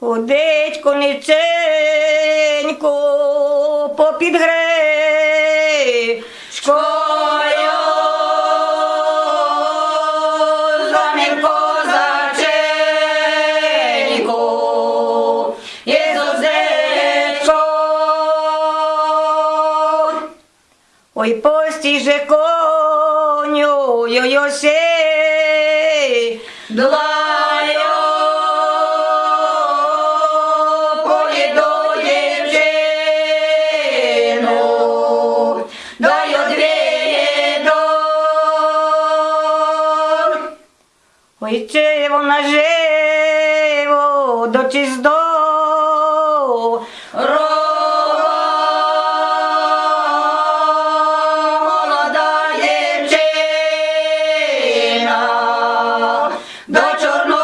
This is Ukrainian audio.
Ходить кониценько попід гречкою, за ним козаченько, Єзузечко. Ой, постій же коню, йо-йосе, Ojčevo naževo do čizdov, Молода дівчина до чорного.